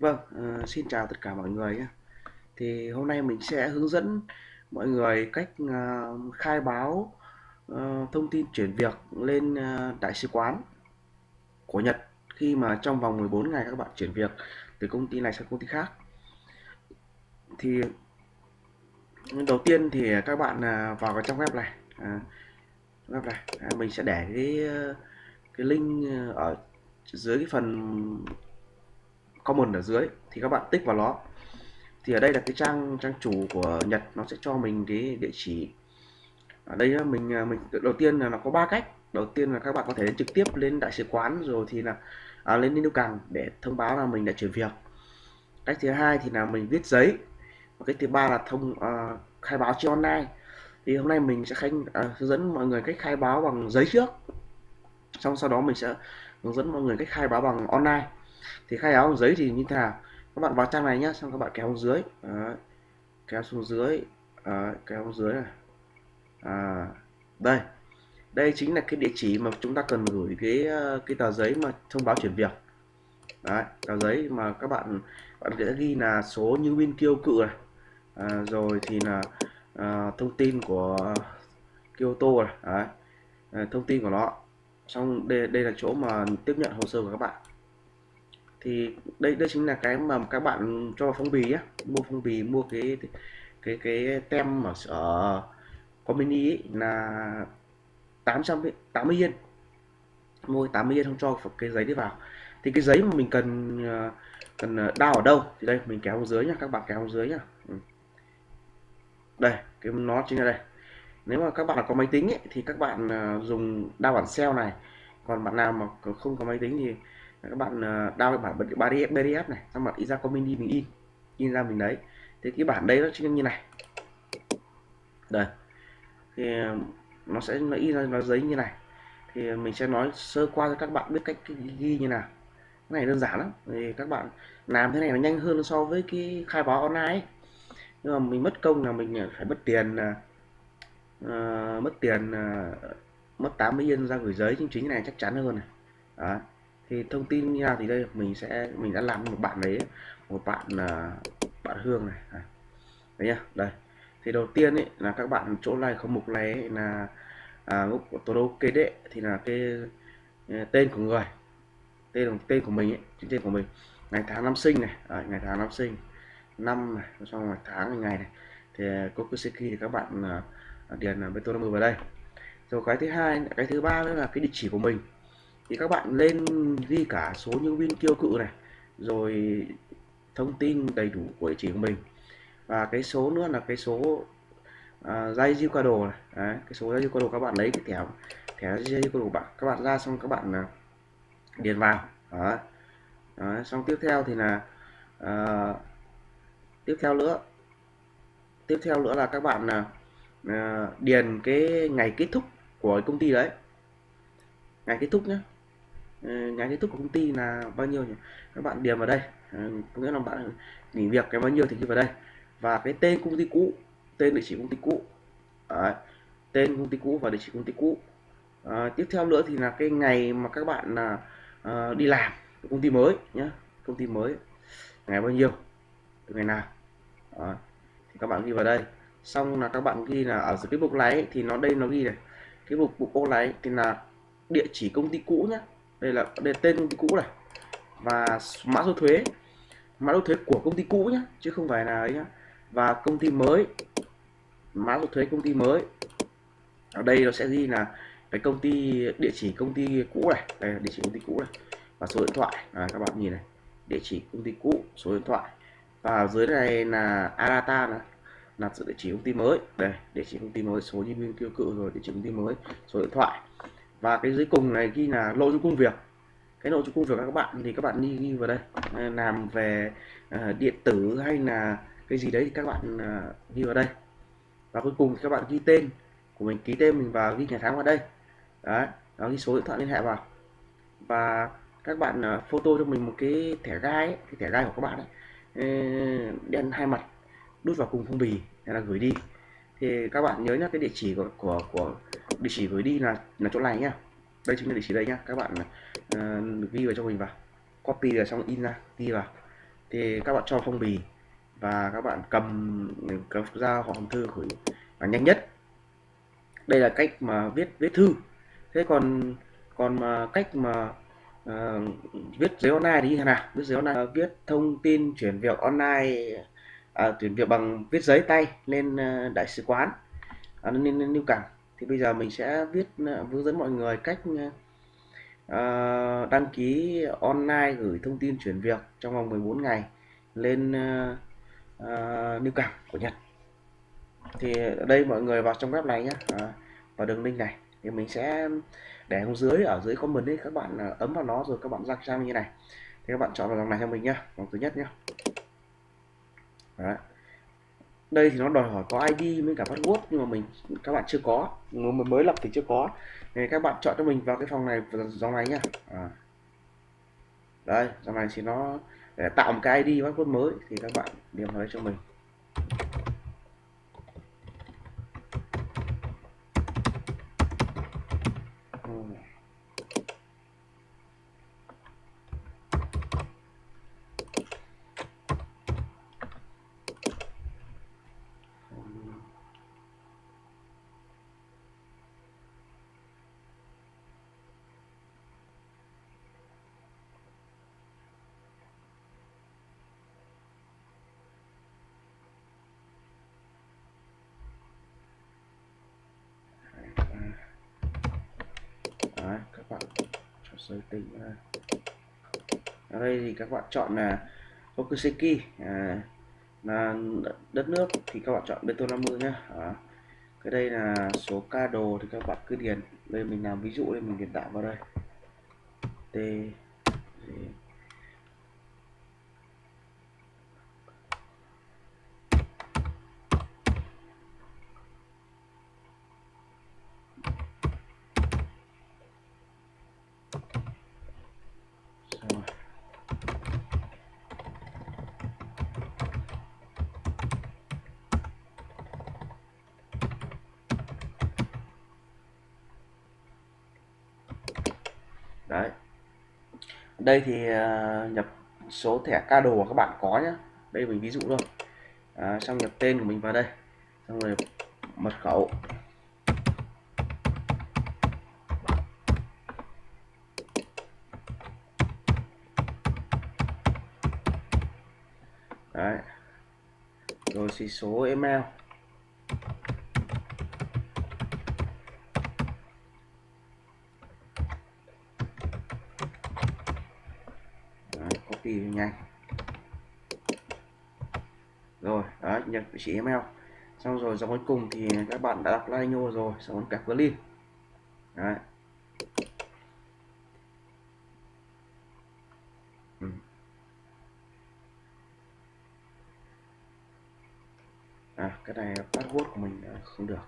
Vâng, uh, xin chào tất cả mọi người nhé. Thì hôm nay mình sẽ hướng dẫn mọi người cách uh, khai báo uh, thông tin chuyển việc lên uh, đại sứ quán của Nhật khi mà trong vòng 14 ngày các bạn chuyển việc từ công ty này sang công ty khác. Thì đầu tiên thì các bạn uh, vào cái trang web này, uh, web này, uh, mình sẽ để cái cái link ở dưới cái phần comment ở dưới thì các bạn tích vào nó. Thì ở đây là cái trang trang chủ của Nhật nó sẽ cho mình cái địa chỉ. Ở đây mình à, mình đầu tiên là nó có ba cách. Đầu tiên là các bạn có thể trực tiếp lên đại sứ quán rồi thì là à, lên đến càng để thông báo là mình đã chuyển việc. Cách thứ hai thì là mình viết giấy. Và cách thứ ba là thông uh, khai báo trên online. Thì hôm nay mình sẽ khai, uh, à, hướng dẫn mọi người cách khai báo bằng giấy trước. Xong sau đó mình sẽ hướng dẫn mọi người cách khai báo bằng online thì khai áo giấy thì như thế nào? Các bạn vào trang này nhé xong các bạn kéo xuống dưới. Đấy. kéo xuống dưới. Đấy. kéo xuống dưới này. À, đây. Đây chính là cái địa chỉ mà chúng ta cần gửi cái ờ, cái tờ giấy mà thông báo chuyển việc. Đấy, tờ giấy mà các bạn bạn sẽ ghi là số như viên kêu cự này. À, rồi thì là à, thông tin của Kyoto này. Đấy. À, thông tin của nó. Xong đây đây là chỗ mà tiếp nhận hồ sơ của các bạn thì đây đây chính là cái mà các bạn cho phong bì á. Mua phong bì mua cái cái cái tem ở ở có mini ấy là 880 yên. Mua 80 yên không cho cái giấy đi vào. Thì cái giấy mà mình cần ờ, cần ờ, đao ở đâu? Thì đây mình kéo dưới nha các bạn kéo dưới nha ừ. đây cái nó chính là đây. Nếu mà các bạn là có máy tính ấy, thì các bạn ờ, dùng đao bản cell này. Còn bạn nào mà không có máy tính thì các bạn ờ, cái bản PDF PDF này xong bạn in ra comment đi mình in in ra mình đấy. Thì cái bản đây nó chính như này. Đây. Thì ờ, nó sẽ nó in ra nó giấy như này. Thì mình sẽ nói sơ qua cho các bạn biết cách ghi như nào. Cái này đơn giản lắm. Thì các bạn làm thế này nó nhanh hơn so với cái khai báo online ấy. nhưng mà mình mất công là mình ờ, phải mất tiền uh, mất tiền uh, mất 80 yên ra gửi giấy chính chính này chắc chắn hơn này. Đó thì thông tin như nào thì đây mình sẽ mình đã làm một bạn đấy một bạn là bạn hương này. À, đấy nhá đây. Thì đầu tiên ấy là các bạn chỗ này không mục này ấy, là à, group của todo kê đệ thì là cái à, tên của người. Tên tên của mình ấy tên của mình. Ngày tháng năm sinh này à, ngày tháng năm sinh. Năm này xong ngày tháng ngày này. Thì à, Kokuseki thì các bạn uh, điền là beton vào đây. Rồi cái thứ hai cái thứ ba nữa là cái địa chỉ của mình thì các bạn lên ghi cả số nhân viên kêu cự này rồi thông tin đầy đủ của địa chỉ của mình. Và cái số nữa là cái số uh, dây diêu qua đồ này. Đấy, cái số dây diêu qua đồ các bạn lấy cái thẻ thẻ dây diêu qua đồ bạn. Các bạn ra xong các bạn uh, điền vào. Đó. Đó, xong tiếp theo thì là uh, tiếp theo nữa tiếp theo nữa là các bạn là uh, điền cái ngày kết thúc của công ty đấy. Ngày kết thúc nhé Ờ, nhà ngày kết thúc của công ty là bao nhiêu nhỉ? Các bạn điền vào đây. Ờ, có nghĩa là bạn nghỉ việc cái bao nhiêu thì ghi vào đây. Và cái tên công ty cũ tên địa chỉ công ty cũ. Đấy. tên công ty cũ và địa chỉ công ty cũ. À, tiếp theo nữa thì là cái ngày mà các bạn là uh, đi làm công ty mới nhé công ty mới ngày bao nhiêu từ ngày nào. À, thì các bạn ghi vào đây. Xong là các bạn ghi là ở cái mục này thì nó đây nó ghi này. Cái mục mục ô này thì là địa chỉ công ty cũ nhé đây là đây là tên công ty cũ này và mã số thuế mã số thuế của công ty cũ nhé chứ không phải là ấy nhá và công ty mới mã số thuế công ty mới ở đây nó sẽ ghi là cái công ty địa chỉ công ty cũ này đây là địa chỉ công ty cũ này và số điện thoại à, các bạn nhìn này địa chỉ công ty cũ số điện thoại và dưới này là Arata này là sự địa chỉ công ty mới đây địa chỉ công ty mới số nhân viên kêu cự rồi địa chỉ công ty mới số điện thoại và cái dưới cùng này ghi là nội dung công việc. Cái nội dung công việc các bạn thì các bạn đi ghi vào đây. Ờ, làm về uh, điện tử hay là cái gì đấy thì các bạn ờ, uh, ghi vào đây. Và cuối cùng thì các bạn ghi tên của mình ký tên mình vào ghi ngày tháng vào đây. Đấy đó ghi số điện thoại liên hệ vào. Và các bạn uh, photo cho mình một cái thẻ gai ấy, cái thẻ gai của các bạn ấy. Đen hai mặt đút vào cùng phong bì là gửi đi. Thì các bạn nhớ nhé cái địa chỉ của của, của địa chỉ gửi đi là là chỗ này nhá. Đây chính là địa chỉ đây nhá. Các bạn uh, ghi vào cho mình vào. Copy là xong in ra ghi vào. Thì các bạn cho phong bì và các bạn cầm cầm ra họ hòm thư gửi và nhanh nhất. Đây là cách mà viết viết thư. Thế còn còn mà cách mà uh, viết giấy online thì như thế nào? Viết giấy online uh, viết thông tin chuyển việc online uh, chuyển việc bằng viết giấy tay lên uh, đại sứ quán. À, uh, lên, lên lưu cảng thì bây giờ mình sẽ viết ờ, hướng dẫn mọi người cách ờ, ờ, đăng ký online gửi thông tin chuyển việc trong vòng 14 ngày lên lưu cảng của Nhật. Thì ở đây mọi người vào trong web này nhé vào đường link này. Thì mình sẽ để xuống dưới, ở dưới comment đấy các bạn ấn vào nó rồi các bạn ra sang như này. Thì các bạn chọn vào dòng này cho mình nhá dòng thứ nhất nhá. Đấy đây thì nó đòi hỏi có ID với cả password, nhưng mà mình, các bạn chưa có. Mình mới lập thì chưa có. Thì các bạn chọn cho mình vào cái phòng này dòng này nhá à. đây, dòng này thì nó, để tạo một cái ID password mới, thì các bạn điền vào đây cho mình Đấy, các bạn chọn giới tính ra. Ở đây thì các bạn chọn là Okuseki à, là đất nước thì các bạn chọn Beto 50 nhá. À, cái đây là số ca đồ thì các bạn cứ điền. Đây mình làm ví dụ đây mình điền tạo vào đây. T đấy đây thì uh, nhập số thẻ ca đồ các bạn có nhé đây mình ví dụ thôi. À, xong nhập tên của mình vào đây. Xong rồi mật khẩu. Đấy. Rồi xí số email copy nhanh rồi đó nhập địa chỉ email. Xong rồi dòng cuối cùng thì các bạn đã đọc line rồi, xong rồi cặp link đấy. Ừ. à cái này password của mình không được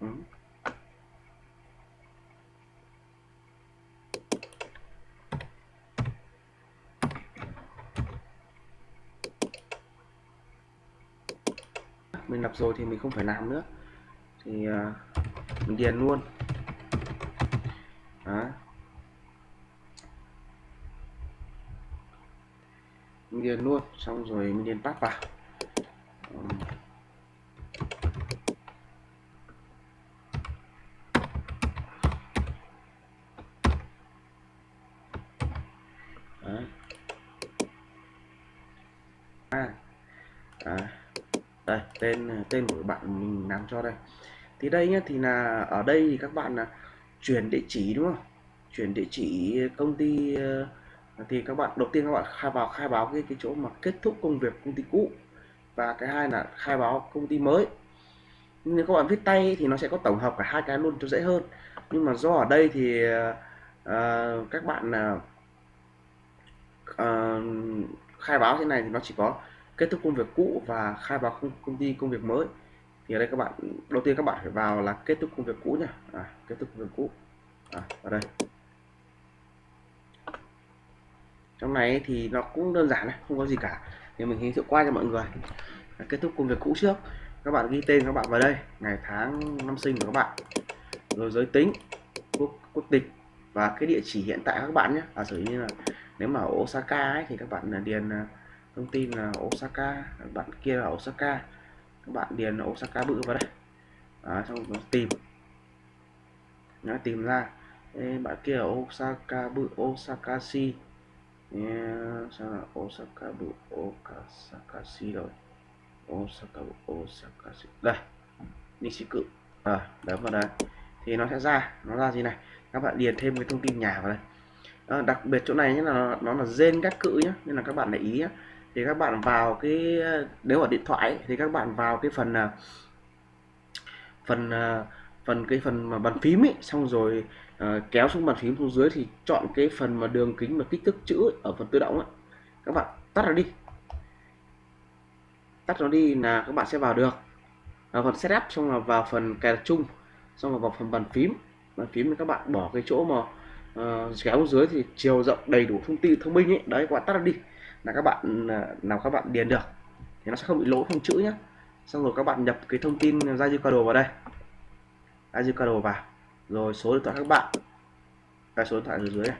Ừ mình lập rồi thì mình không phải làm nữa. Thì uh, mình điền luôn. Đó. Mình điền luôn xong rồi mình điền pass vào à, à, đây tên của bạn mình làm cho đây. Thì đây nhá thì là ở đây thì các bạn là chuyển địa chỉ đúng không? Chuyển địa chỉ công ty ờ, thì các bạn đầu tiên các bạn khai vào khai báo cái cái chỗ mà kết thúc công việc công ty cũ. Và cái hai là khai báo công ty mới. Nếu các bạn viết tay thì nó sẽ có tổng hợp cả hai cái luôn cho dễ hơn. Nhưng mà do ở đây thì uh, các bạn uh, khai báo thế này thì nó chỉ có kết thúc công việc cũ và khai báo công, công ty công việc mới. Thì ở đây các bạn đầu tiên các bạn phải vào là kết thúc công việc cũ nhá. À, kết thúc công việc cũ. À, ở đây. Trong này thì nó cũng đơn giản này không có gì cả. Thì mình giới thiệu qua cho mọi người. À, kết thúc công việc cũ trước. Các bạn ghi tên các bạn vào đây ngày tháng năm sinh của các bạn. Rồi giới tính quốc quốc tịch và cái địa chỉ hiện tại các bạn nhé. À, sử như là nếu mà ở Osaka ấy, thì các bạn điền à, thông tin là Osaka bạn kia là Osaka. Các bạn điền Osaka bự vào đây. À, xong rồi tìm. Nó tìm ra. Ê, bạn kia ở Osaka bự Osaka si. Sao là Osaka bự Osaka si rồi? Osaka bự Osaka si. Đây Nishiku à, ờ, đấm vào đây. Thì nó sẽ ra. Nó ra gì này? Các bạn điền thêm cái thông tin nhà vào đây. À, đặc biệt chỗ này nhé là nó là gen các cự nhé nên là các bạn để ý nhé thì các bạn vào cái nếu ở điện thoại thì các bạn vào cái phần à, phần à, phần cái phần mà bàn phím ấy xong rồi uh, kéo xuống bàn phím xuống dưới thì chọn cái phần mà đường kính và kích thước chữ ấy, ở phần tự động ấy. Các bạn tắt nó đi. Tắt nó đi là các bạn sẽ vào được. Vào phần setup xong là vào phần cài đặt chung xong là vào phần bàn phím. Bàn phím thì các bạn bỏ cái chỗ mà Ờ, uh, kéo xuống dưới thì chiều rộng đầy đủ thông tin thông minh ấy. Đấy các bạn tắt đi. Là các bạn à, nào các bạn điền được thì nó sẽ không bị lỗi không chữ nhé xong rồi các bạn nhập cái thông tin ra Zicado vào đây. Ra Zicado vào. Rồi số điện thoại các bạn. Cái số điện thoại ở dưới này.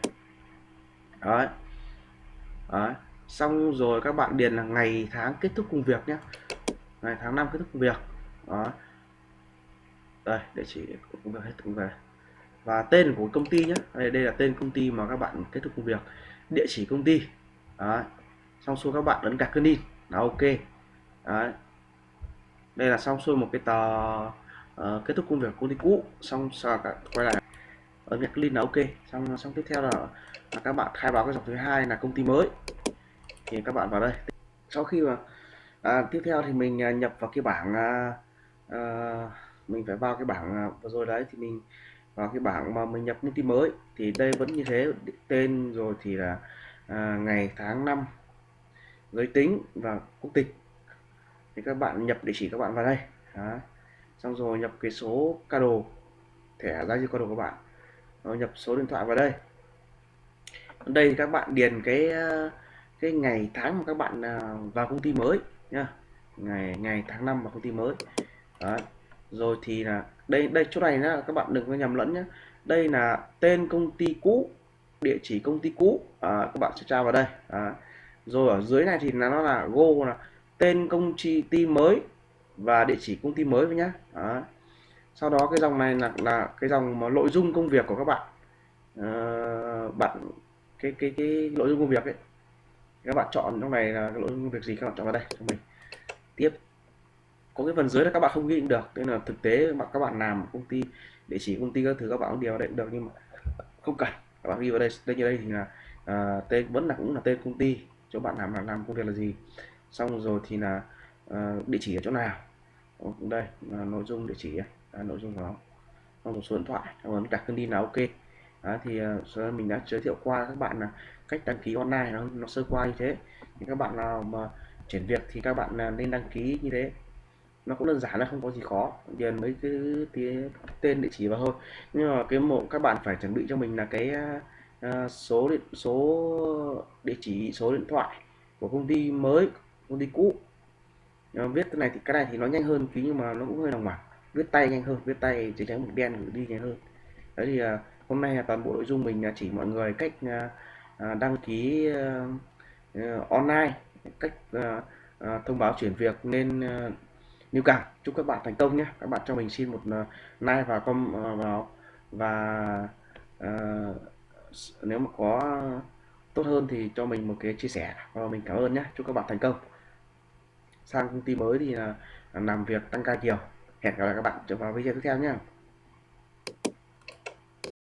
Đấy. Đấy. Xong rồi các bạn điền là ngày tháng kết thúc công việc nhé ngày tháng năm kết thúc công việc. Đó đây để chỉ công việc hết công việc và tên của công ty nhé đây, đây là tên công ty mà các bạn kết thúc công việc. Địa chỉ công ty. Đấy. Xong xuôi các bạn ấn gạch cân in là ok. Đấy. Đây là xong xuôi một cái tờ uh, kết thúc công việc công ty cũ. Xong sau cả quay lại. Ấn gạch link là ok. Xong xong tiếp theo là, là các bạn khai báo cái dòng thứ hai là công ty mới. Thì các bạn vào đây. Sau khi mà à, tiếp theo thì mình à, nhập vào cái bảng à, à, mình phải vào cái bảng à, vừa rồi đấy thì mình vào cái bảng mà mình nhập công ty mới. Thì đây vẫn như thế tên rồi thì là à, ngày tháng năm giới tính và quốc tịch. Thì các bạn nhập địa chỉ các bạn vào đây. Đó. xong rồi nhập cái số card thẻ ra cho đồ của bạn. Rồi nhập số điện thoại vào đây. Đây thì các bạn điền cái à, cái ngày tháng mà các bạn à, vào công ty mới nhá. Ngày ngày tháng năm vào công ty mới. Đó. rồi thì là đây đây chỗ này nhá các bạn đừng có nhầm lẫn nhé đây là tên công ty cũ địa chỉ công ty cũ. À, các bạn sẽ tra vào đây. À, rồi ở dưới này thì là nó là go là tên công ty mới và địa chỉ công ty mới với nhá. À. sau đó cái dòng này là là cái dòng mà nội dung công việc của các bạn. À, bạn cái cái cái nội dung công việc ấy. Các bạn chọn trong này là nội dung công việc gì các bạn chọn vào đây cho mình. Tiếp có cái phần dưới là các bạn không ghi được nên là thực tế mà các bạn làm công ty địa chỉ công ty các thứ các bạn không điều vào đây cũng được nhưng mà không cần các bạn ghi vào đây đây như đây thì là à, tên vẫn là cũng là tên công ty chỗ bạn làm là làm công việc là gì. Xong rồi thì là uh, địa chỉ ở chỗ nào. Ờ, đây là nội dung địa chỉ là nội dung của nó. Xong một số điện thoại còn đặt cân đi là ok. Đó, thì uh, mình đã giới thiệu qua các bạn là cách đăng ký online nó, nó sơ qua như thế. Thì các bạn nào mà chuyển việc thì các bạn uh, nên đăng ký như thế nó cũng đơn giản là không có gì khó. Điền mấy cái, cái tên địa chỉ vào thôi. Nhưng mà cái mộ các bạn phải chuẩn bị cho mình là cái uh, số điện số địa chỉ số điện thoại của công ty mới công ty cũ. Nhưng mà viết cái này thì cái này thì nó nhanh hơn tí nhưng mà nó cũng hơi lòng mảng. Viết tay nhanh hơn viết tay chỉ trắng mực đen gửi đi nhanh hơn. Đấy thì uh, hôm nay là toàn bộ nội dung mình chỉ mọi người cách uh, đăng ký online cách thông báo chuyển việc nên như cảm chúc các bạn thành công nhé. Các bạn cho mình xin một ờ, like và com ờ, vào. Và ờ, nếu mà có tốt hơn thì cho mình một cái chia sẻ và mình cảm ơn nhé. Chúc các bạn thành công. Sang công ty mới thì là làm việc tăng ca chiều hẹn gặp lại các bạn vào video tiếp theo nhé.